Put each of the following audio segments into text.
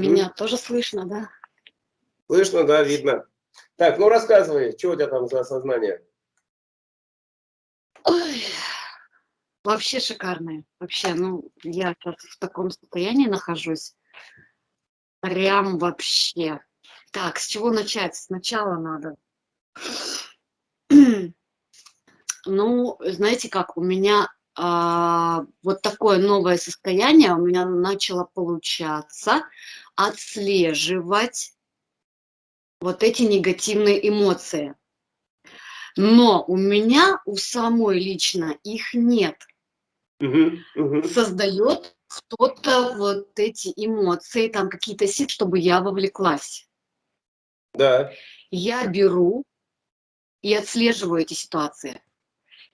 Меня тоже слышно, да? Слышно, да, видно. Так, ну рассказывай, что у тебя там за осознание? Ой, вообще шикарное. Вообще, ну, я сейчас в таком состоянии нахожусь. Прям вообще. Так, с чего начать? Сначала надо. Ну, знаете как, у меня вот такое новое состояние у меня начало получаться отслеживать вот эти негативные эмоции. Но у меня, у самой лично, их нет. Угу, угу. Создает кто-то вот эти эмоции, там какие-то силы, чтобы я вовлеклась. Да. Я беру и отслеживаю эти ситуации.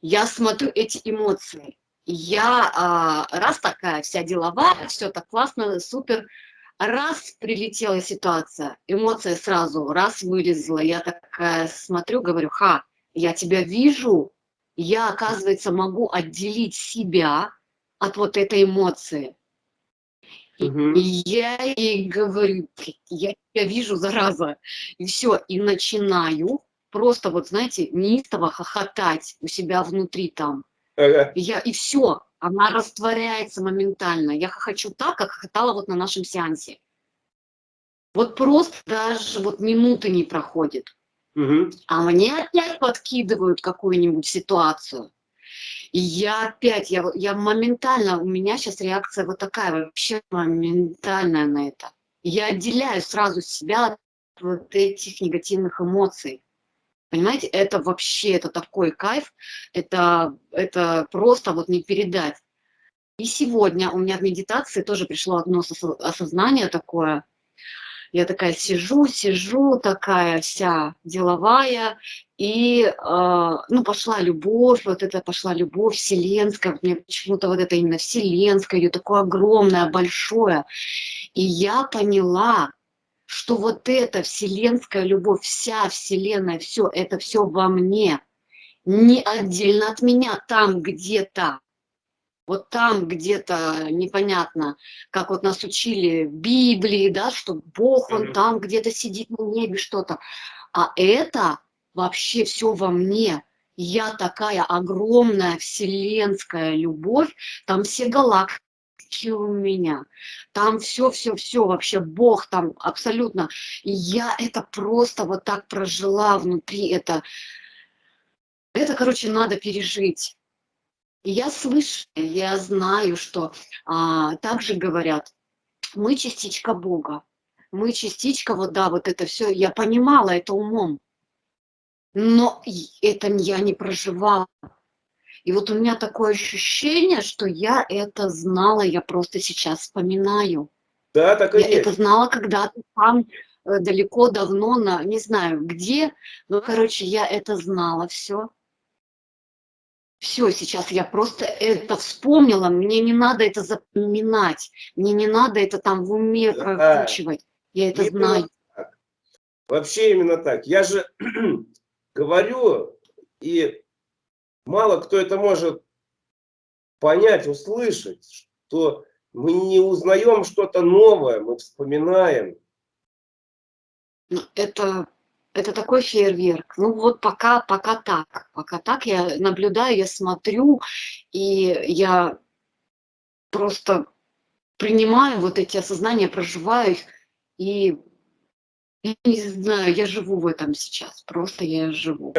Я смотрю эти эмоции. Я а, раз такая вся деловая, все так классно, супер, раз прилетела ситуация, эмоция сразу, раз вылезла, я такая смотрю, говорю, ха, я тебя вижу, я, оказывается, могу отделить себя от вот этой эмоции. Угу. И я ей говорю, я тебя вижу, зараза. И все, и начинаю просто, вот знаете, неистово хохотать у себя внутри там. Ага. И, я, и все, она растворяется моментально. Я хочу так, как хохотала вот на нашем сеансе. Вот просто даже вот минуты не проходит. Угу. А мне опять подкидывают какую-нибудь ситуацию. И я опять, я, я моментально, у меня сейчас реакция вот такая, вообще моментальная на это. Я отделяю сразу себя от вот этих негативных эмоций. Понимаете, это вообще, это такой кайф, это, это просто вот не передать. И сегодня у меня в медитации тоже пришло одно осознание такое. Я такая сижу, сижу, такая вся деловая, и э, ну, пошла любовь, вот это пошла любовь вселенская, мне почему-то вот это именно вселенское, ее такое огромное, большое. И я поняла, что вот эта вселенская любовь, вся вселенная, все, это все во мне, не отдельно от меня, там где-то, вот там где-то непонятно, как вот нас учили в Библии, да, что Бог, Он там где-то сидит на небе, что-то. А это вообще все во мне. Я такая огромная вселенская любовь, там все галактики у меня, там все-все-все, вообще Бог там абсолютно. И я это просто вот так прожила внутри, это, это, короче, надо пережить. И я слышу, я знаю, что а, также говорят, мы частичка Бога, мы частичка, вот да, вот это все, я понимала это умом, но это я не проживала. И вот у меня такое ощущение, что я это знала, я просто сейчас вспоминаю. Да, так и я есть. это знала когда-то там, э, далеко, давно, на, не знаю где, но, короче, я это знала все. Все, сейчас я просто это вспомнила, мне не надо это запоминать, мне не надо это там в уме прокручивать, я это именно знаю. Так. Вообще именно так. Я же говорю, и мало кто это может понять, услышать, что мы не узнаем что-то новое, мы вспоминаем. Ну, это, это такой фейерверк. Ну вот пока, пока так. Пока так я наблюдаю, я смотрю, и я просто принимаю вот эти осознания, проживаю их, и я не знаю, я живу в этом сейчас, просто я живу.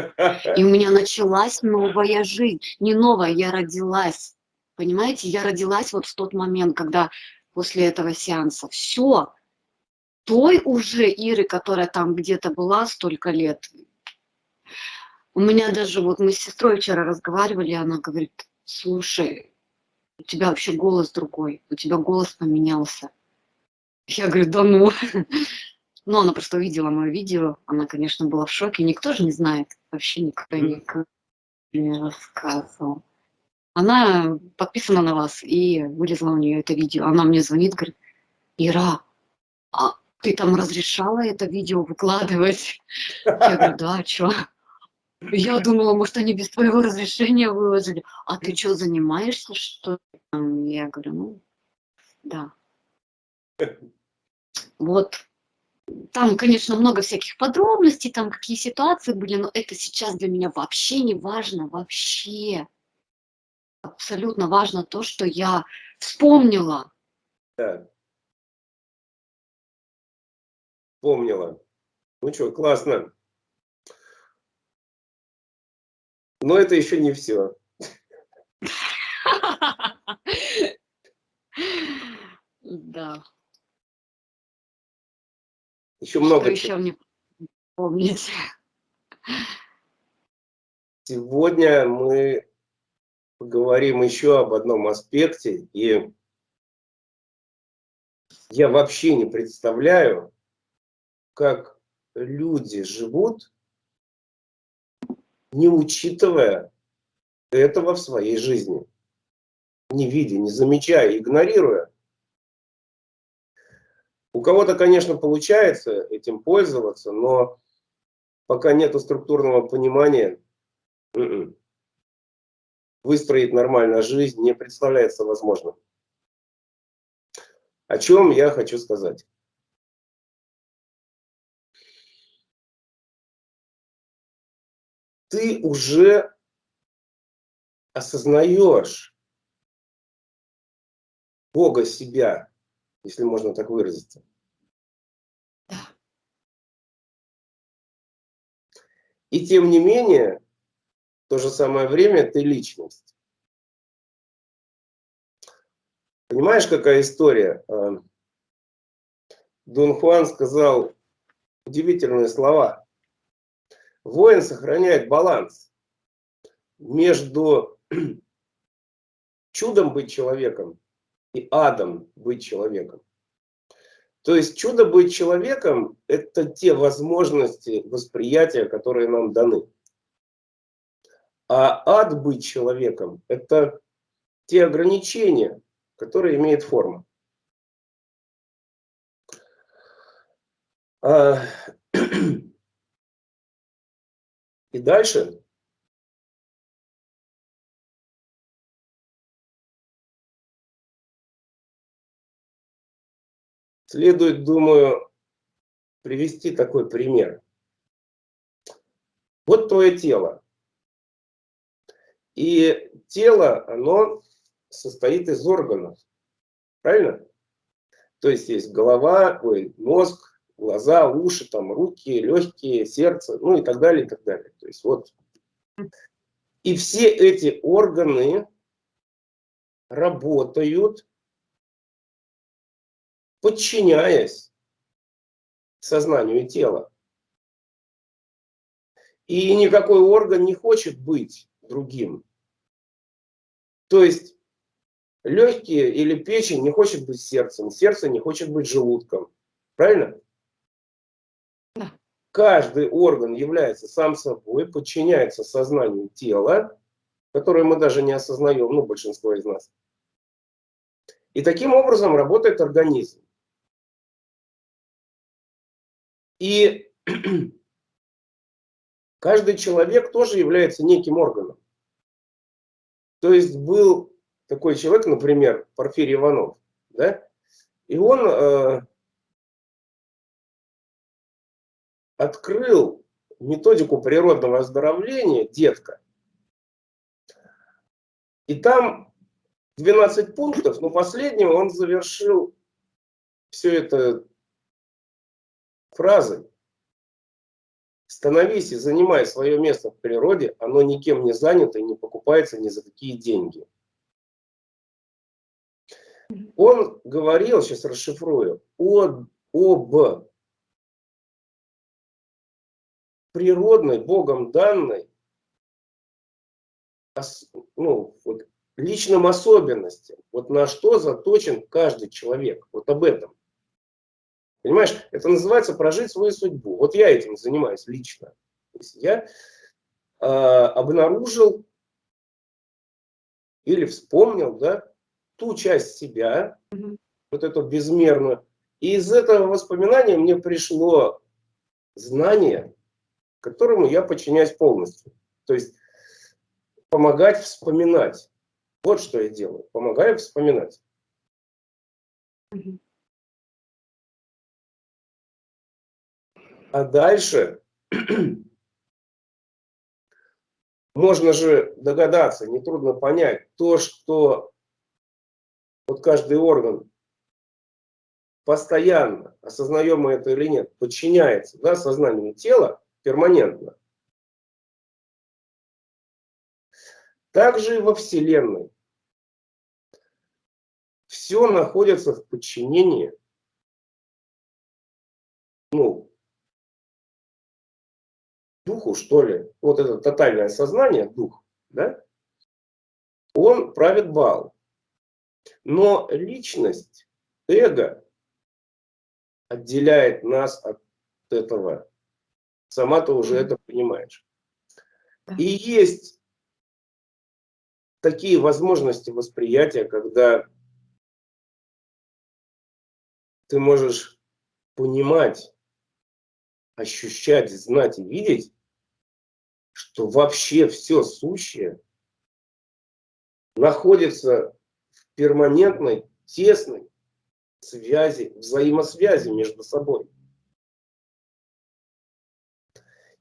И у меня началась новая жизнь. Не новая, я родилась. Понимаете, я родилась вот в тот момент, когда после этого сеанса. Все. Той уже Иры, которая там где-то была столько лет. У меня даже, вот мы с сестрой вчера разговаривали, она говорит, слушай, у тебя вообще голос другой, у тебя голос поменялся. Я говорю, да ну. Но она просто увидела мое видео, она, конечно, была в шоке. Никто же не знает, вообще никто никому не рассказывал. Она подписана на вас, и вылезла у нее это видео. Она мне звонит, говорит, Ира, а ты там разрешала это видео выкладывать? Я говорю, да, а что? Я думала, может, они без твоего разрешения выложили. А ты что, занимаешься, что Я говорю, ну, да. Вот. Там, конечно, много всяких подробностей, там какие ситуации были, но это сейчас для меня вообще не важно, вообще. Абсолютно важно то, что я вспомнила. Да. Вспомнила. Ну что, классно. Но это еще не все. Да. Еще много Что еще мне помнить? Сегодня мы поговорим еще об одном аспекте, и я вообще не представляю, как люди живут, не учитывая этого в своей жизни, не видя, не замечая, игнорируя. У кого-то, конечно, получается этим пользоваться, но пока нет структурного понимания, м-м, выстроить нормально жизнь не представляется возможным. О чем я хочу сказать? Ты уже осознаешь Бога себя, если можно так выразиться. И тем не менее, в то же самое время ты личность. Понимаешь, какая история? А, Дон Хуан сказал удивительные слова. Воин сохраняет баланс между чудом быть человеком и адом быть человеком. То есть чудо быть человеком – это те возможности восприятия, которые нам даны. А ад быть человеком – это те ограничения, которые имеет форма. А, и дальше Следует, думаю, привести такой пример. Вот твое тело. И тело, оно состоит из органов. Правильно? То есть есть голова, ой, мозг, глаза, уши, там, руки, легкие, сердце, ну и так далее, и так далее. То есть вот. И все эти органы работают подчиняясь сознанию тела. И никакой орган не хочет быть другим. То есть легкие или печень не хочет быть сердцем, сердце не хочет быть желудком. Правильно? Да. Каждый орган является сам собой, подчиняется сознанию тела, которое мы даже не осознаем, ну, большинство из нас. И таким образом работает организм. И каждый человек тоже является неким органом. То есть был такой человек, например, Порфирий Иванов, да? и он э, открыл методику природного оздоровления «Детка». И там 12 пунктов, но последним он завершил все это фразой «Становись и занимай свое место в природе, оно никем не занято и не покупается ни за какие деньги». Он говорил, сейчас расшифрую, о, об природной, Богом данной, ну, вот, личным особенностям, вот на что заточен каждый человек, вот об этом. Понимаешь, это называется прожить свою судьбу. Вот я этим занимаюсь лично. То есть я э, обнаружил или вспомнил да, ту часть себя, mm -hmm. вот эту безмерную. И из этого воспоминания мне пришло знание, которому я подчиняюсь полностью. То есть помогать вспоминать. Вот что я делаю. Помогаю вспоминать. Mm -hmm. А дальше можно же догадаться, нетрудно понять, то, что вот каждый орган постоянно, осознаем мы это или нет, подчиняется да, сознанию тела перманентно. Также и во Вселенной. Все находится в подчинении, ну, духу, что ли. Вот это тотальное сознание, дух, да, он правит бал. Но личность, эго отделяет нас от этого. Сама ты уже это понимаешь. И есть такие возможности восприятия, когда ты можешь понимать, ощущать, знать и видеть, что вообще все сущее находится в перманентной, тесной связи, взаимосвязи между собой.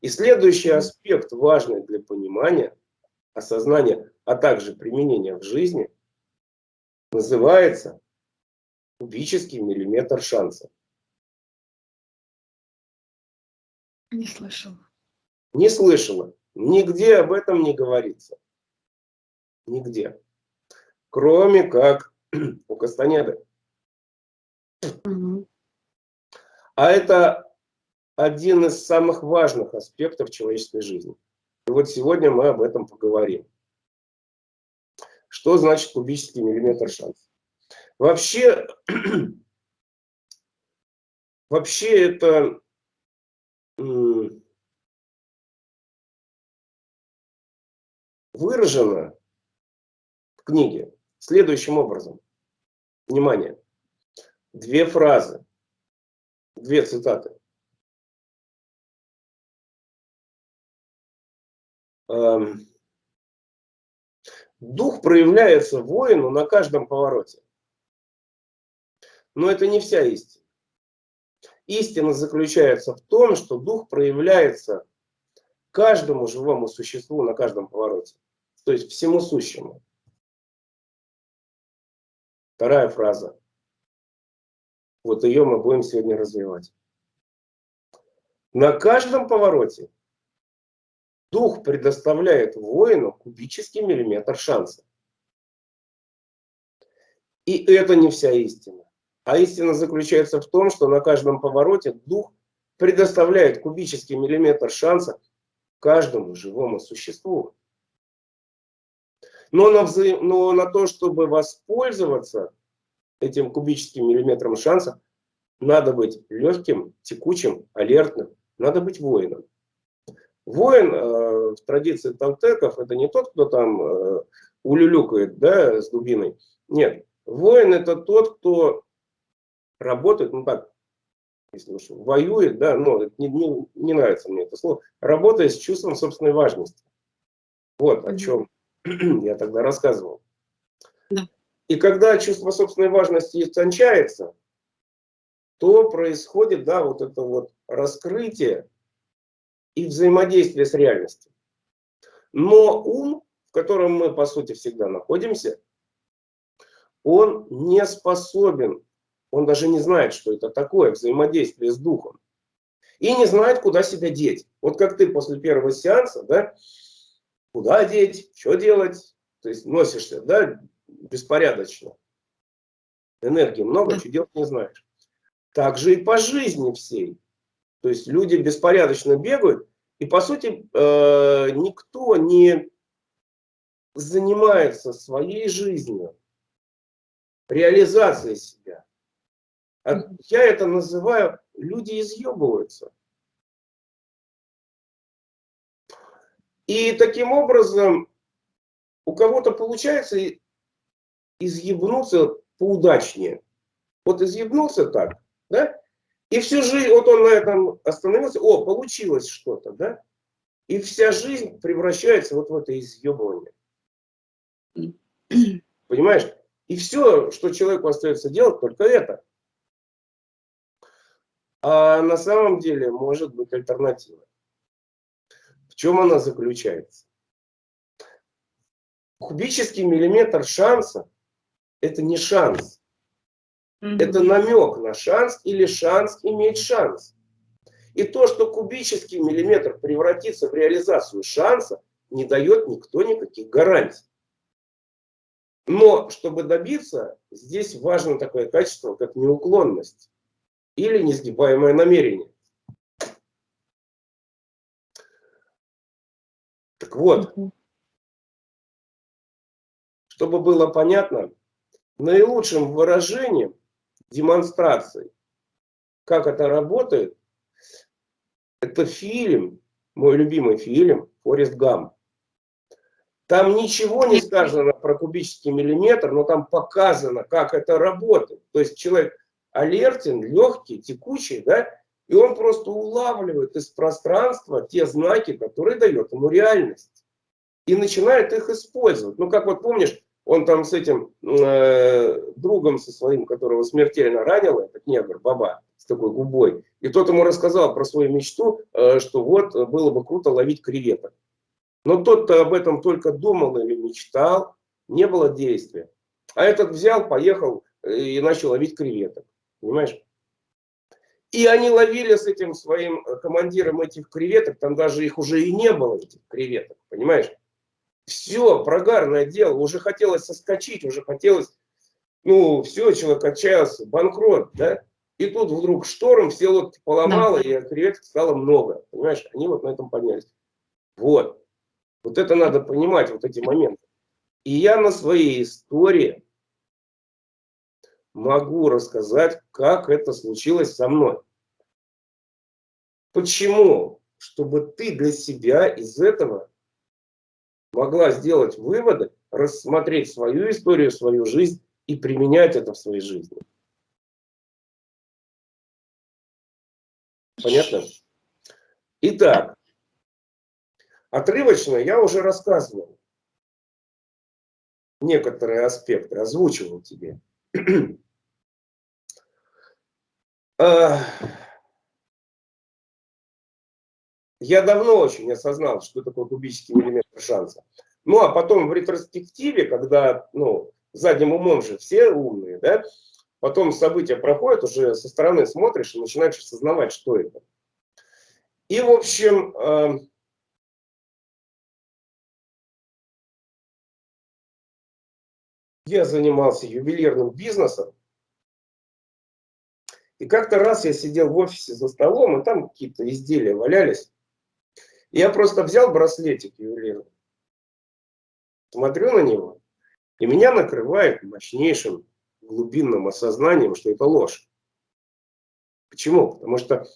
И следующий аспект, важный для понимания, осознания, а также применения в жизни, называется кубический миллиметр шанса. Не слышала. Не слышала. Нигде об этом не говорится. Нигде. Кроме как у Кастанеды. А это один из самых важных аспектов человеческой жизни. И вот сегодня мы об этом поговорим. Что значит кубический миллиметр шанса? Вообще, вообще это выражено в книге следующим образом. Внимание две фразы, две цитаты. Эм, дух проявляется воину на каждом повороте. Но это не вся истина. Истина заключается в том, что дух проявляется каждому живому существу на каждом повороте. То есть всему сущему. Вторая фраза. Вот ее мы будем сегодня развивать. На каждом повороте дух предоставляет воину кубический миллиметр шанса. И это не вся истина. А истина заключается в том, что на каждом повороте дух предоставляет кубический миллиметр шанса каждому живому существу. Но на, вза... Но на то, чтобы воспользоваться этим кубическим миллиметром шанса, надо быть легким, текучим, алертным, надо быть воином. Воин э, в традиции толтеков это не тот, кто там э, улюлюкает да, с дубиной. Нет, воин это тот, кто работает, ну так, если уж воюет, да, но не, не, не нравится мне это слово, работает с чувством собственной важности. Вот о чем я тогда рассказывал. И когда чувство собственной важности истончается, то происходит, да, вот это вот раскрытие и взаимодействие с реальностью. Но ум, в котором мы, по сути, всегда находимся, он не способен, он даже не знает, что это такое взаимодействие с духом. И не знает, куда себя деть. Вот как ты после первого сеанса, да, куда деть, что делать, то есть носишься, да, беспорядочно. Энергии много, что делать не знаешь. Так же и по жизни всей. То есть люди беспорядочно бегают, и по сути э, никто не занимается своей жизнью, реализацией себя. А я это называю, люди изъебываются. И таким образом у кого-то получается изъебнуться поудачнее. Вот изъебнулся так, да? И всю жизнь, вот он на этом остановился, о, получилось что-то, да? И вся жизнь превращается вот в это изъебывание. Понимаешь? И все, что человеку остается делать, только это. А на самом деле может быть альтернатива. Чем она заключается? Кубический миллиметр шанса – это не шанс. Mm -hmm. Это намек на шанс или шанс иметь шанс. И то, что кубический миллиметр превратится в реализацию шанса, не дает никто никаких гарантий. Но чтобы добиться, здесь важно такое качество, как неуклонность или несгибаемое намерение. Так вот, чтобы было понятно, наилучшим выражением, демонстрацией, как это работает, это фильм, мой любимый фильм «Форест Гамп». Там ничего не сказано про кубический миллиметр, но там показано, как это работает. То есть человек алертен, легкий, текучий, да, и он просто улавливает из пространства те знаки, которые дает ему реальность. И начинает их использовать. Ну, как вот помнишь, он там с этим э, другом со своим, которого смертельно ранил, этот негр, баба, с такой губой. И тот ему рассказал про свою мечту, э, что вот было бы круто ловить креветок. Но тот-то об этом только думал или мечтал, не было действия. А этот взял, поехал э, и начал ловить креветок. Понимаешь? И они ловили с этим своим э, командиром этих креветок, там даже их уже и не было, этих креветок, понимаешь? Все, прогарное дело, уже хотелось соскочить, уже хотелось, ну, все, человек отчаялся, банкрот, да? И тут вдруг шторм, все лодки поломало, да. и креветок стало много, понимаешь? Они вот на этом поднялись. Вот. Вот это надо понимать, вот эти моменты. И я на своей истории могу рассказать, как это случилось со мной. Почему? Чтобы ты для себя из этого могла сделать выводы, рассмотреть свою историю, свою жизнь и применять это в своей жизни. Понятно? Итак, Отрывочно я уже рассказывал некоторые аспекты, озвучивал тебе. Я давно очень осознал, что такое кубический миллиметр шанса. Ну, а потом в ретроспективе, когда, ну, задним умом же все умные, да, потом события проходят, уже со стороны смотришь и начинаешь осознавать, что это. И, в общем, я занимался ювелирным бизнесом. И как-то раз я сидел в офисе за столом, и там какие-то изделия валялись. Я просто взял браслетик ювелирный, смотрю на него, и меня накрывает мощнейшим глубинным осознанием, что это ложь. Почему? Потому что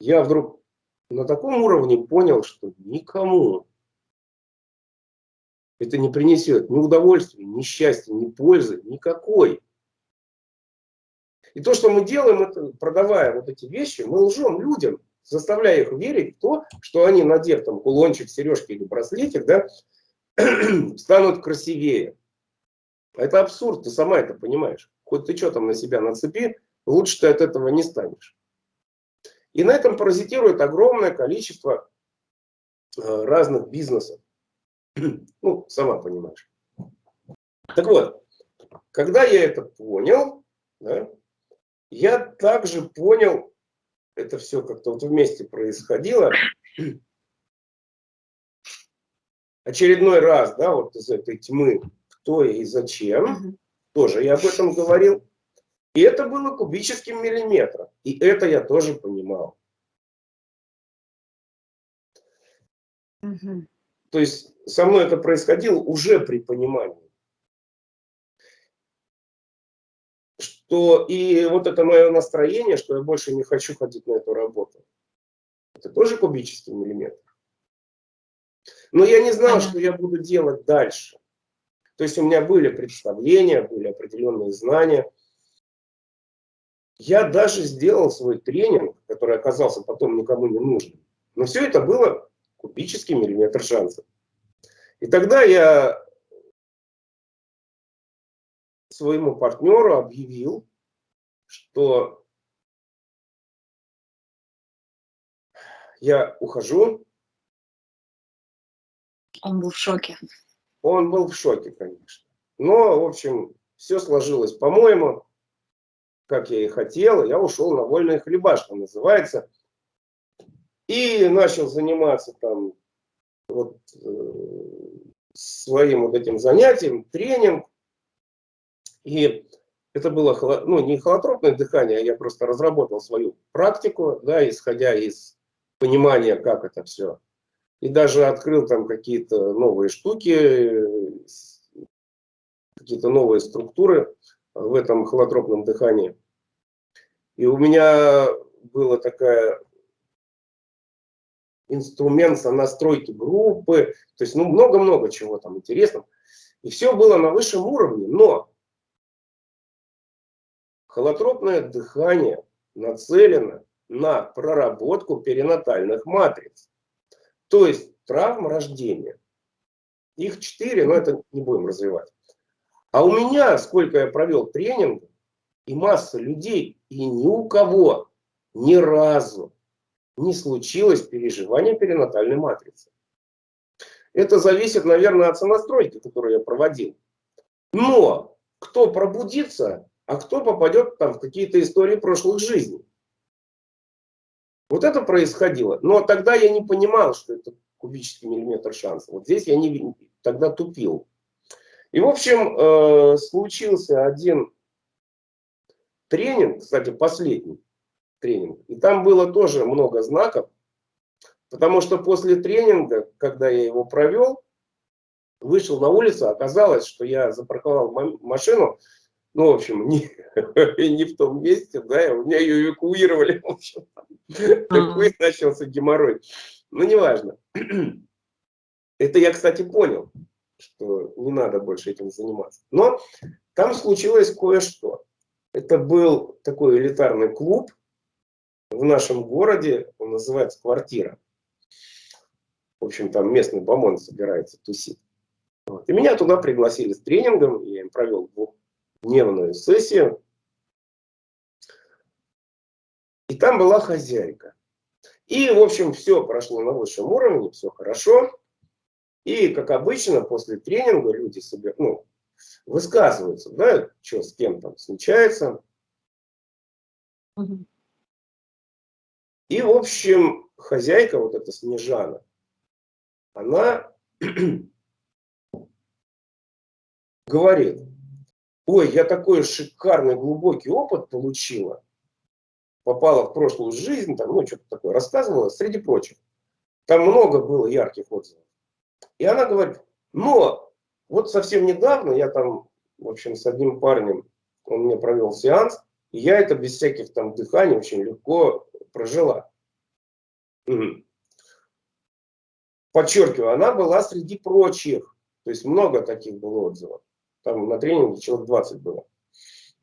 я вдруг на таком уровне понял, что никому это не принесет ни удовольствия, ни счастья, ни пользы, никакой. И то, что мы делаем, это, продавая вот эти вещи, мы лжем людям, заставляя их верить в то, что они, надев там кулончик, сережки или браслетик, да, станут красивее. Это абсурд, ты сама это понимаешь. Хоть ты что там на себя нацепи, лучше ты от этого не станешь. И на этом паразитирует огромное количество э, разных бизнесов. Ну, сама понимаешь. Так вот, когда я это понял, да, я также понял, это все как-то вот вместе происходило, очередной раз, да, вот из этой тьмы, кто и зачем, тоже я об этом говорил. И это было кубическим миллиметром. И это я тоже понимал. Угу. То есть со мной это происходило уже при понимании. Что и вот это мое настроение, что я больше не хочу ходить на эту работу. Это тоже кубический миллиметр. Но я не знал, что я буду делать дальше. То есть у меня были представления, были определенные знания. Я даже сделал свой тренинг, который оказался потом никому не нужным. Но все это было кубический миллиметр шансов. И тогда я своему партнеру объявил, что я ухожу. Он был в шоке. Он был в шоке, конечно. Но, в общем, все сложилось по-моему, как я и хотел. Я ушел на вольный хлеба, что называется. И начал заниматься там вот, э, своим вот этим занятием, тренинг. И это было ну, не холотропное дыхание, а я просто разработал свою практику, да, исходя из понимания, как это все. И даже открыл там какие-то новые штуки, какие-то новые структуры в этом холотропном дыхании. И у меня была такая инструмент настройки группы, то есть ну много-много чего там интересного. И все было на высшем уровне, но холотропное дыхание нацелено на проработку перинатальных матриц. То есть травм рождения. Их четыре, но это не будем развивать. А у меня, сколько я провел тренингов, и масса людей, и ни у кого ни разу не случилось переживание перинатальной матрицы. Это зависит, наверное, от сонастройки, которую я проводил. Но кто пробудится, а кто попадет там в какие-то истории прошлых жизней. Вот это происходило. Но тогда я не понимал, что это кубический миллиметр шанса. Вот здесь я не, тогда тупил. И, в общем, э, случился один тренинг, кстати, последний тренинг. И там было тоже много знаков, потому что после тренинга, когда я его провел, вышел на улицу, оказалось, что я запарковал машину, ну, в общем, не, не в том месте, да, у меня ее эвакуировали, в общем, такой начался геморрой. Ну, неважно. Это я, кстати, понял, что не надо больше этим заниматься. Но там случилось кое-что. Это был такой элитарный клуб, в нашем городе, он называется «Квартира». В общем, там местный бомон собирается тусить. Вот. И меня туда пригласили с тренингом, я им провел двухдневную сессию. И там была хозяйка. И, в общем, все прошло на высшем уровне, все хорошо. И, как обычно, после тренинга люди себе, ну, высказываются, да, что с кем там случается. И, в общем, хозяйка, вот эта Снежана, она говорит, ой, я такой шикарный глубокий опыт получила, попала в прошлую жизнь, там, ну, что-то такое рассказывала, среди прочих. Там много было ярких отзывов. И она говорит, но вот совсем недавно я там, в общем, с одним парнем, он мне провел сеанс, и я это без всяких там дыханий очень легко прожила. Подчеркиваю, она была среди прочих. То есть много таких было отзывов. Там на тренинге человек 20 было.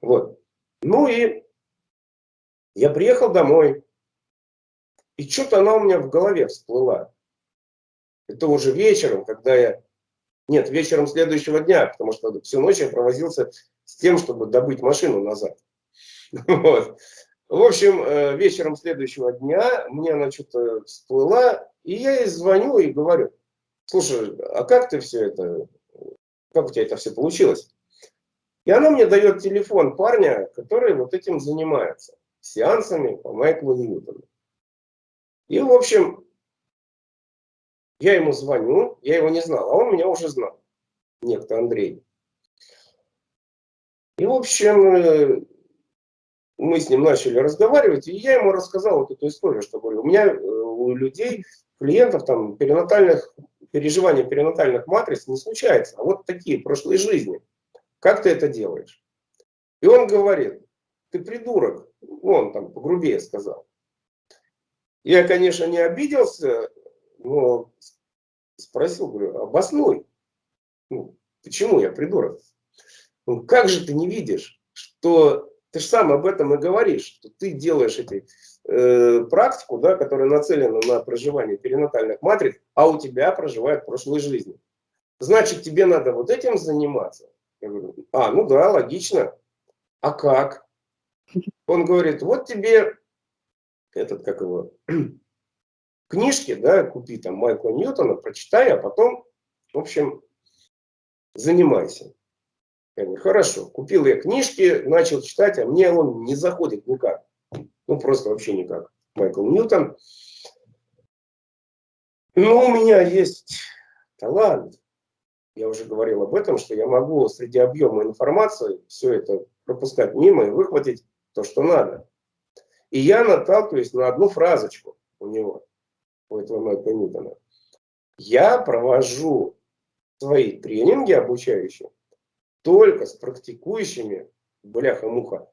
Вот. Ну и я приехал домой. И что-то она у меня в голове всплыла. Это уже вечером, когда я... Нет, вечером следующего дня, потому что всю ночь я провозился с тем, чтобы добыть машину назад. Вот. В общем, э, вечером следующего дня мне она что-то всплыла, и я ей звоню и говорю, слушай, а как ты все это, как у тебя это все получилось? И она мне дает телефон парня, который вот этим занимается, сеансами по Майклу Ньютону. И, в общем, я ему звоню, я его не знал, а он меня уже знал, некто Андрей. И, в общем, э, мы с ним начали разговаривать, и я ему рассказал вот эту историю, что говорю, у меня, э, у людей, клиентов, там, перинатальных, переживания перинатальных матриц не случается, а вот такие прошлые жизни. Как ты это делаешь? И он говорит, ты придурок, он там погрубее сказал. Я, конечно, не обиделся, но спросил, говорю, обоснуй. Ну, почему я придурок? Ну, как же ты не видишь, что ты же сам об этом и говоришь, что ты делаешь эти, э, практику, да, которая нацелена на проживание перинатальных матриц, а у тебя проживает прошлой жизни. Значит, тебе надо вот этим заниматься. Я говорю, а, ну да, логично. А как? Он говорит, вот тебе этот, как его, книжки, да, купи там Майкла Ньютона, прочитай, а потом, в общем, занимайся. Я говорю, хорошо, купил я книжки, начал читать, а мне он не заходит никак. Ну, просто вообще никак. Майкл Ньютон. Но у меня есть талант. Я уже говорил об этом, что я могу среди объема информации все это пропускать мимо и выхватить то, что надо. И я наталкиваюсь на одну фразочку у него, у этого Майкла Ньютона. Я провожу свои тренинги обучающие только с практикующими, бляха-муха,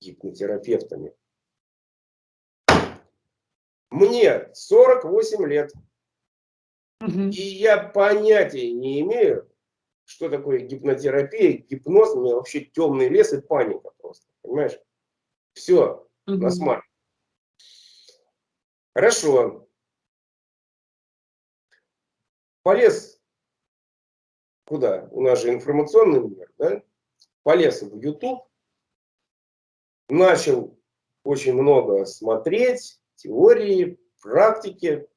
гипнотерапевтами. Мне 48 лет. И я понятия не имею, что такое гипнотерапия, гипноз, у меня вообще темный лес и паника просто, понимаешь? Все, угу. на смарт. Хорошо. Полез куда? У нас же информационный мир, да? Полез в YouTube, начал очень много смотреть, теории, практики.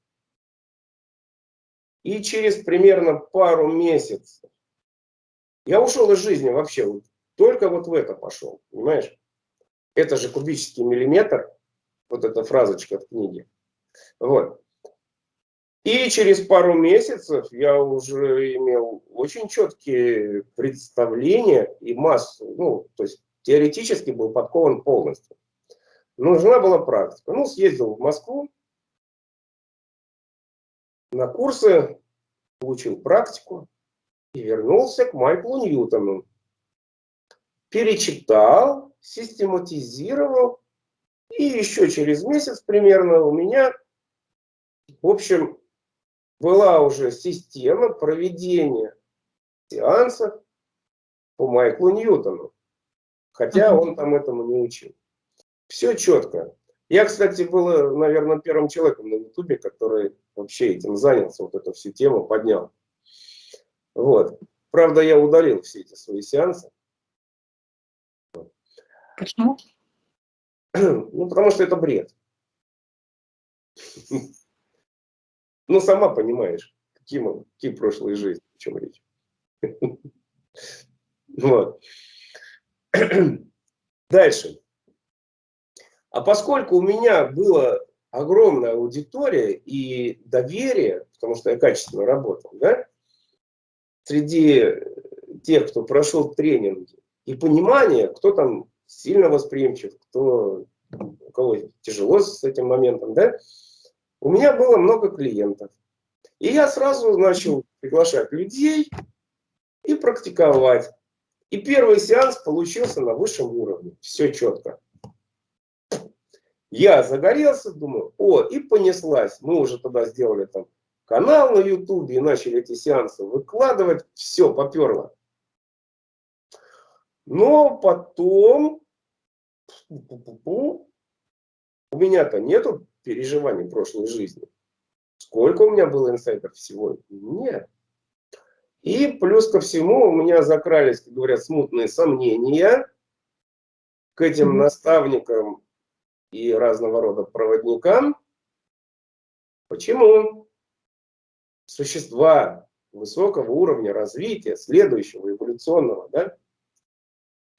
И через примерно пару месяцев я ушел из жизни вообще, вот, только вот в это пошел, понимаешь? Это же кубический миллиметр, вот эта фразочка от книги. Вот. И через пару месяцев я уже имел очень четкие представления и массу, ну, то есть теоретически был подкован полностью. Нужна была практика. Ну, съездил в Москву на курсы, получил практику и вернулся к Майклу Ньютону. Перечитал, систематизировал, и еще через месяц примерно у меня, в общем, была уже система проведения сеансов по Майклу Ньютону. Хотя он там этому не учил. Все четко. Я, кстати, был, наверное, первым человеком на Ютубе, который вообще этим занялся, вот эту всю тему поднял. Вот. Правда, я удалил все эти свои сеансы. Почему? Ну, потому что это бред. Ну, сама понимаешь, какие, мы, какие прошлые жизни, о чем речь. Вот. Дальше. А поскольку у меня была огромная аудитория и доверие, потому что я качественно работал, да, среди тех, кто прошел тренинги, и понимание, кто там сильно восприимчив, кто, у кого тяжело с этим моментом, да, у меня было много клиентов. И я сразу начал приглашать людей и практиковать. И первый сеанс получился на высшем уровне. Все четко. Я загорелся, думаю, о, и понеслась. Мы уже тогда сделали там канал на YouTube и начали эти сеансы выкладывать. Все, поперло. Но потом у меня-то нету переживаний прошлой жизни. Сколько у меня было инсайдов всего? Нет. И плюс ко всему у меня закрались, как говорят, смутные сомнения к этим наставникам и разного рода проводникам. Почему? Существа высокого уровня развития, следующего, эволюционного, да,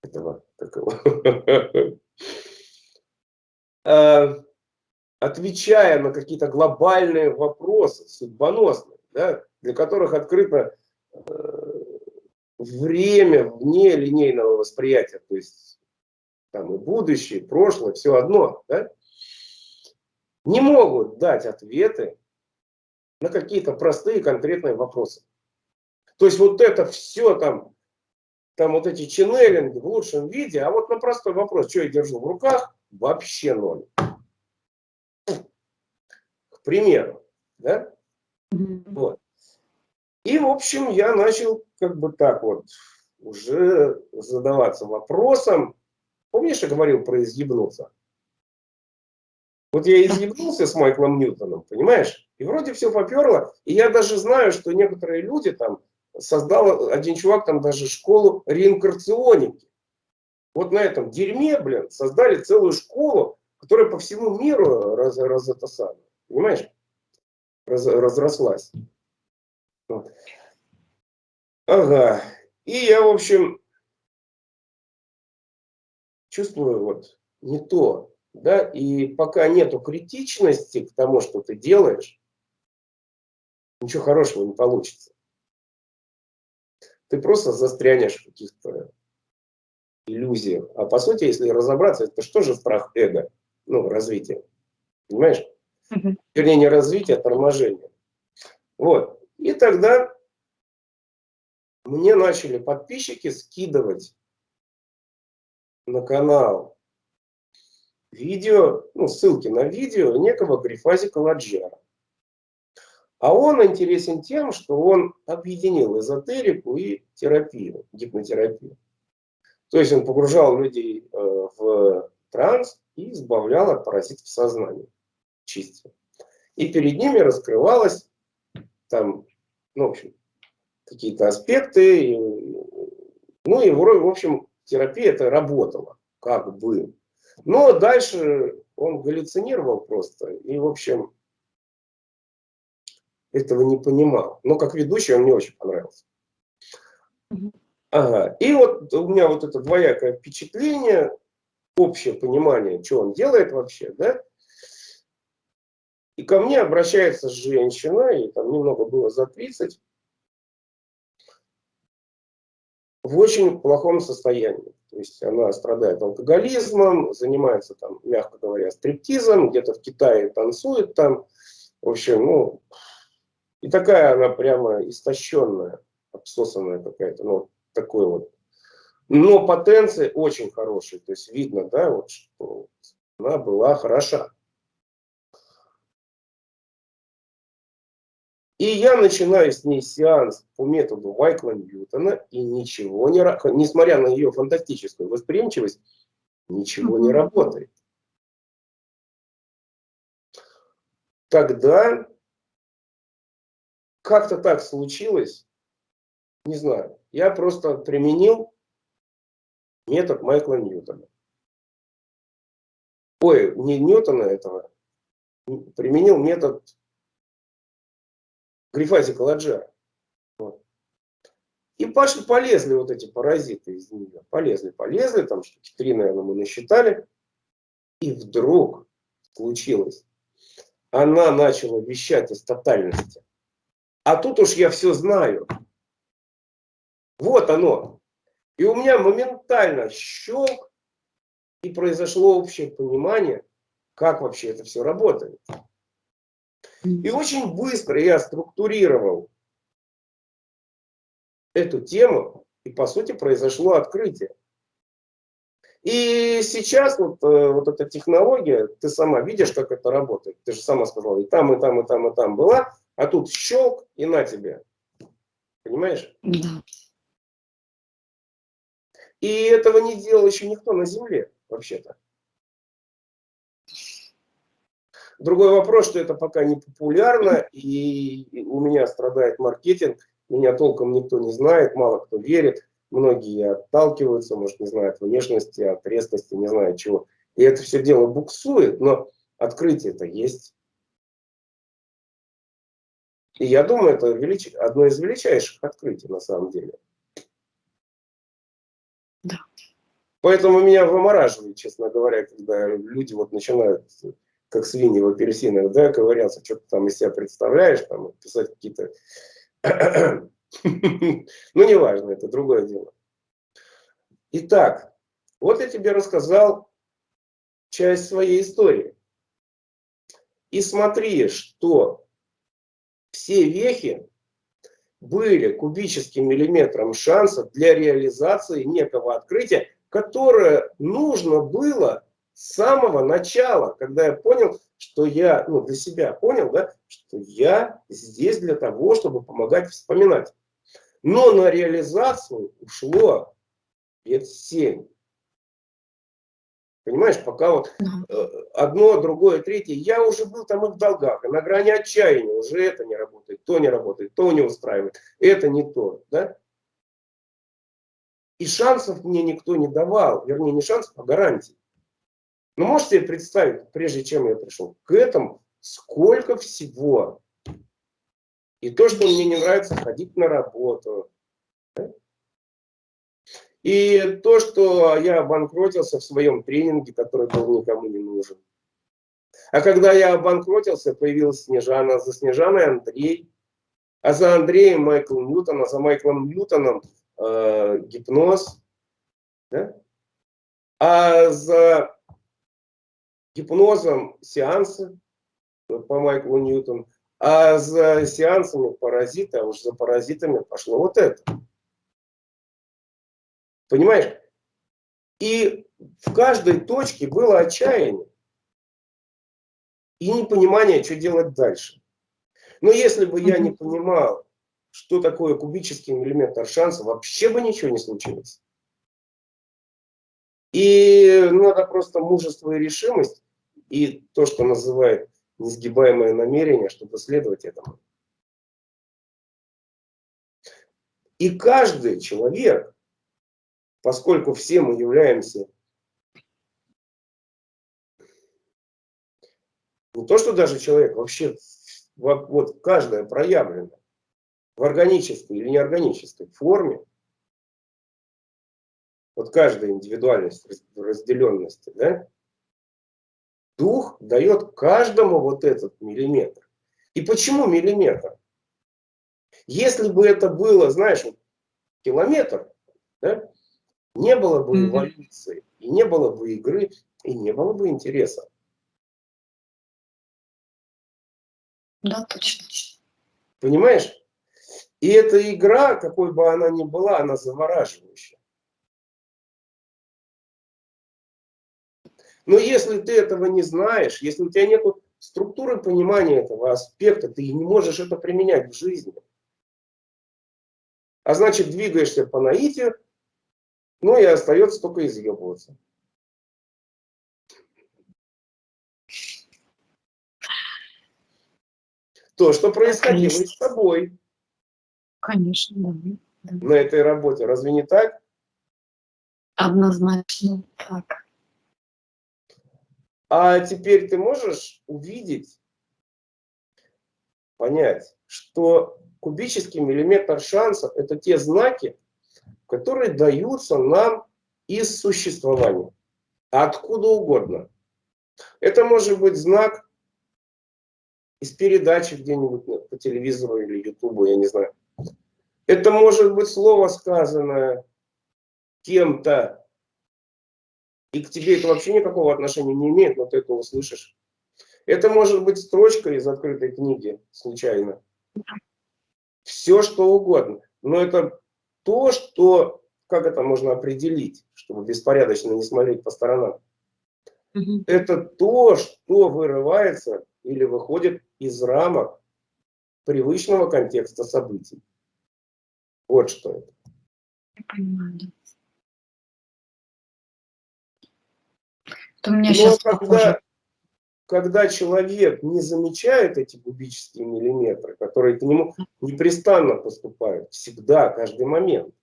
этого, такого, а, отвечая на какие-то глобальные вопросы, судьбоносные, да, для которых открыто э, время вне линейного восприятия, то есть там и будущее, и прошлое, все одно, да, не могут дать ответы на какие-то простые конкретные вопросы. То есть вот это все там, там вот эти ченнелинги в лучшем виде, а вот на простой вопрос, что я держу в руках, вообще ноль примеру. Да? Вот. И, в общем, я начал как бы так вот уже задаваться вопросом. Помнишь, я говорил про изъебнуться? Вот я изъебнулся с Майклом Ньютоном, понимаешь? И вроде все поперло. И я даже знаю, что некоторые люди там, создал один чувак там даже школу реинкарционики. Вот на этом дерьме, блин, создали целую школу, которая по всему миру раз, раз это самое. Понимаешь? раз, разрослась. Вот. Ага. И я, в общем, чувствую вот не то, да, и пока нету критичности к тому, что ты делаешь, ничего хорошего не получится. Ты просто застрянешь в каких-то иллюзиях. А по сути, если разобраться, это что же страх эго? Ну, развитие. Понимаешь? Угу. Вернее, не развитие, а торможение. Вот. И тогда мне начали подписчики скидывать на канал видео, ну, ссылки на видео некого Грифазика Ладжера. А он интересен тем, что он объединил эзотерику и терапию, гипнотерапию. То есть он погружал людей э, в транс и избавлял от паразитов сознания, чистил. И перед ними раскрывалось там, ну, в общем, какие-то аспекты. Ну и, в общем, терапия это работала, как бы. Но дальше он галлюцинировал просто. И, в общем, этого не понимал. Но как ведущий он мне очень понравился. Ага. И вот у меня вот это двоякое впечатление, общее понимание, что он делает вообще, да. И ко мне обращается женщина, и там немного было за 30, в очень плохом состоянии. То есть она страдает алкоголизмом, занимается там, мягко говоря, стриптизом, где-то в Китае танцует там. В общем, ну, и такая она прямо истощенная, обсосанная какая-то, ну, такой вот. Но потенция очень хорошая, то есть видно, да, вот, что она была хороша. И я начинаю с ней сеанс по методу Майкла Ньютона, и ничего не, несмотря на ее фантастическую восприимчивость, ничего не работает. Тогда как-то так случилось, не знаю, я просто применил метод Майкла Ньютона. Ой, не Ньютона этого, применил метод Грифазика Ладжара. Вот. И пошли, полезли вот эти паразиты из нее. Полезли, полезли, там штуки три, наверное, мы насчитали. И вдруг случилось. Она начала вещать из тотальности. А тут уж я все знаю. Вот оно. И у меня моментально щелк, и произошло общее понимание, как вообще это все работает. И очень быстро я структурировал эту тему, и по сути произошло открытие. И сейчас вот, э, вот эта технология, ты сама видишь, как это работает. Ты же сама сказала, и там, и там, и там, и там была, а тут щелк, и на тебе. Понимаешь? Да. И этого не делал еще никто на Земле, вообще-то. Другой вопрос, что это пока не популярно, и у меня страдает маркетинг, меня толком никто не знает, мало кто верит, многие отталкиваются, может, не знают внешности, от резкости, не знаю чего. И это все дело буксует, но открытие-то есть. И я думаю, это велич... одно из величайших открытий на самом деле. Да. Поэтому меня вымораживает, честно говоря, когда люди вот начинают как свиньи в апельсинах, да, ковыряться, что ты там из себя представляешь, там, писать какие-то... ну, неважно, это другое дело. Итак, вот я тебе рассказал часть своей истории. И смотри, что все вехи были кубическим миллиметром шанса для реализации некого открытия, которое нужно было с самого начала, когда я понял, что я, ну, для себя понял, да, что я здесь для того, чтобы помогать вспоминать. Но на реализацию ушло лет семь. Понимаешь, пока вот э, одно, другое, третье, я уже был там и в долгах, и на грани отчаяния, уже это не работает, то не работает, то не устраивает, это не то, да? И шансов мне никто не давал, вернее, не шансов, а гарантий. Ну, можете представить, прежде чем я пришел к этому, сколько всего И то, что мне не нравится ходить на работу. И то, что я обанкротился в своем тренинге, который был никому не нужен. А когда я обанкротился, появилась Снежана, за Снежаной Андрей, а за Андреем Майкл Ньютон, а за Майклом Ньютоном э, гипноз. Да? А за гипнозом сеансы по Майклу Ньютону, а за сеансами паразита, а уж за паразитами пошло вот это. Понимаешь? И в каждой точке было отчаяние и непонимание, что делать дальше. Но если бы я не понимал, что такое кубический миллиметр шанса, вообще бы ничего не случилось. И надо просто мужество и решимость, и то, что называют несгибаемое намерение, чтобы следовать этому. И каждый человек, поскольку все мы являемся не то, что даже человек, вообще вот каждая проявлена в органической или неорганической форме, вот каждая индивидуальность в разделенности, да, дух дает каждому вот этот миллиметр. И почему миллиметр? Если бы это было, знаешь, километр, да, не было бы эволюции, и не было бы игры, и не было бы интереса. Да, точно. Понимаешь? И эта игра, какой бы она ни была, она завораживающая. Но если ты этого не знаешь, если у тебя нет структуры понимания этого аспекта, ты не можешь это применять в жизни. А значит, двигаешься по наитию, ну и остается только изъебываться. То, что происходило Конечно. с тобой. Конечно, да. На этой работе. Разве не так? Однозначно так. А теперь ты можешь увидеть, понять, что кубический миллиметр шанса – это те знаки, которые даются нам из существования. Откуда угодно. Это может быть знак из передачи где-нибудь по телевизору или ютубу, я не знаю. Это может быть слово, сказанное кем-то, и к тебе это вообще никакого отношения не имеет, но ты это услышишь. Это может быть строчка из открытой книги, случайно. Все, что угодно. Но это то, что, как это можно определить, чтобы беспорядочно не смотреть по сторонам. Угу. Это то, что вырывается или выходит из рамок привычного контекста событий. Вот что это. Я понимаю, То меня Но сейчас когда, похоже. когда человек не замечает эти кубические миллиметры, которые к нему непрестанно поступают, всегда, каждый момент,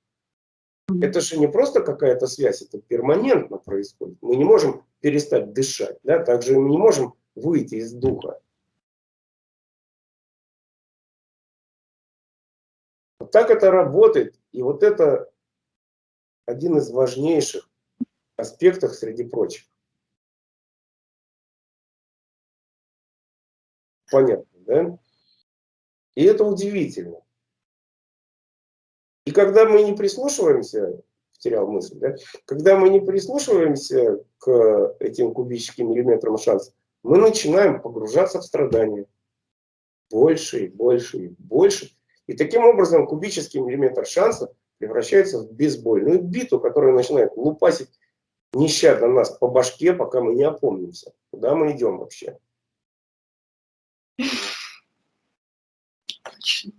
это же не просто какая-то связь, это перманентно происходит. Мы не можем перестать дышать, да? также мы не можем выйти из духа. Вот так это работает, и вот это один из важнейших аспектов среди прочих. Понятно, да? И это удивительно. И когда мы не прислушиваемся, потерял мысль, да? когда мы не прислушиваемся к этим кубическим миллиметрам шанс, мы начинаем погружаться в страдания. Больше и больше и больше. И таким образом кубический миллиметр шанса превращается в бейсбольную биту, которая начинает лупасить нещадно нас по башке, пока мы не опомнимся. Куда мы идем вообще? Точно.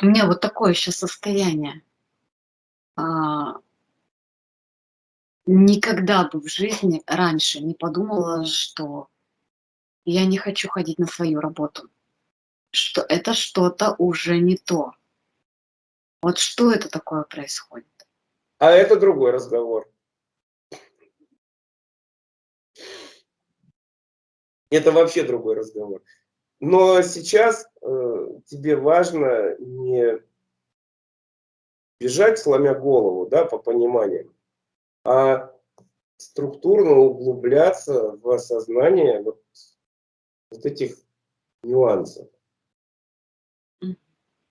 У меня вот такое еще состояние. А, никогда бы в жизни раньше не подумала, что я не хочу ходить на свою работу. Что это что-то уже не то. Вот что это такое происходит? А это другой разговор. Это вообще другой разговор. Но сейчас э, тебе важно не бежать, сломя голову, да, по пониманию, а структурно углубляться в осознание вот, вот этих нюансов.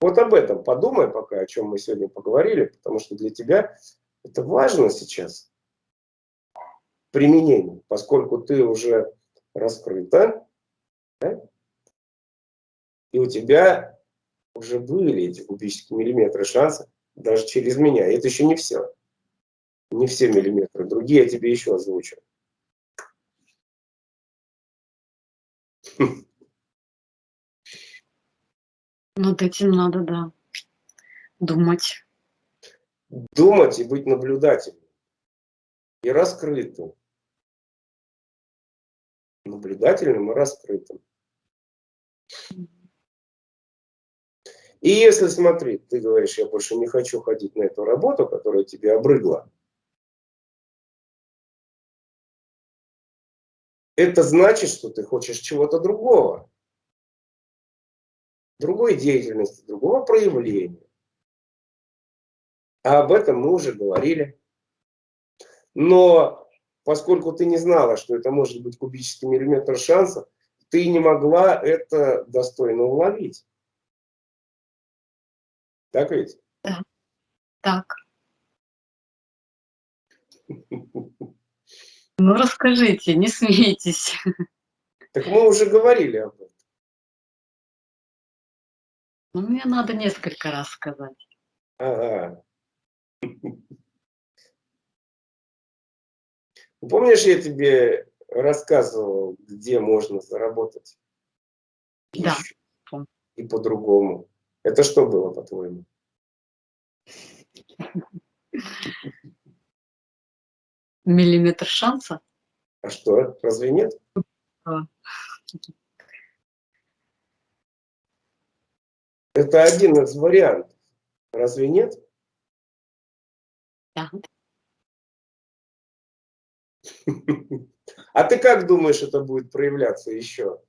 Вот об этом подумай пока, о чем мы сегодня поговорили, потому что для тебя это важно сейчас применение, поскольку ты уже раскрыта, да? и у тебя уже были эти кубические миллиметры шанса даже через меня. И это еще не все. Не все миллиметры. Другие я тебе еще озвучу. Над этим надо, да, думать. Думать и быть наблюдательным. И раскрытым. Наблюдательным и раскрытым. И если, смотри, ты говоришь, я больше не хочу ходить на эту работу, которая тебе обрыгла, это значит, что ты хочешь чего-то другого. Другой деятельности, другого проявления. А об этом мы уже говорили. Но поскольку ты не знала, что это может быть кубический миллиметр шанса, ты не могла это достойно уловить. Так ведь? Да. Так. Ну, расскажите, не смейтесь. Так мы уже говорили об этом. Ну, мне надо несколько раз сказать. Ага. Помнишь, я тебе рассказывал, где можно заработать? Да. И по-другому. Это что было, по-твоему? Миллиметр шанса? А что, разве нет? А. Это один из вариантов. Разве нет? Да. А ты как думаешь, это будет проявляться еще?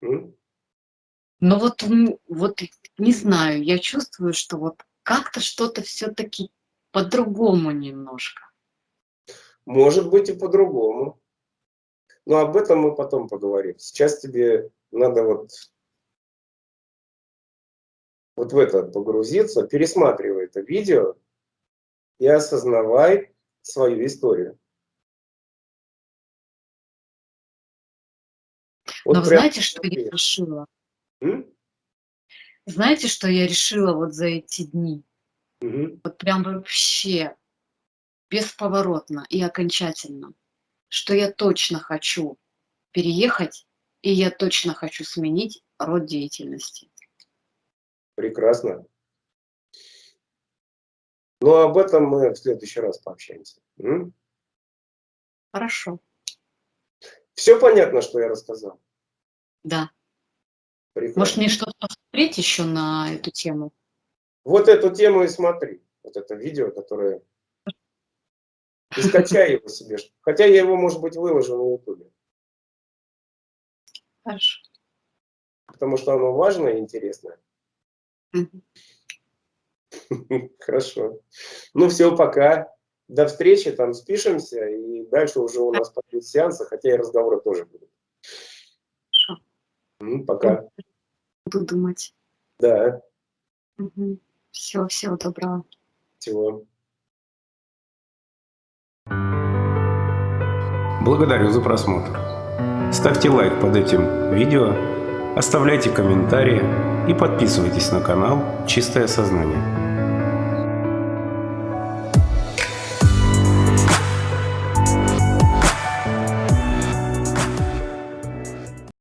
Ну вот, вот не знаю, я чувствую, что вот как-то что-то все-таки по-другому немножко. Может быть и по-другому. Но об этом мы потом поговорим. Сейчас тебе надо вот, вот в это погрузиться, пересматривай это видео и осознавай свою историю. Вот Но знаете, что я решила? М? Знаете, что я решила вот за эти дни? Угу. Вот прям вообще бесповоротно и окончательно, что я точно хочу переехать, и я точно хочу сменить род деятельности. Прекрасно. Но ну, об этом мы в следующий раз пообщаемся. М? Хорошо. Все понятно, что я рассказал? Да. Прекрасно. Может, мне что-то посмотреть еще на эту тему? Вот эту тему и смотри. Вот это видео, которое и скачай его себе. Хотя я его, может быть, выложу на ютубе. Хорошо. Потому что оно важное и интересное. Хорошо. Ну все, пока. До встречи, там спишемся, и дальше уже у нас пойдут сеансы, хотя и разговоры тоже будут. Пока. Буду думать. Да. Угу. Все, всего доброго. Всего. Благодарю за просмотр. Ставьте лайк под этим видео, оставляйте комментарии и подписывайтесь на канал «Чистое сознание».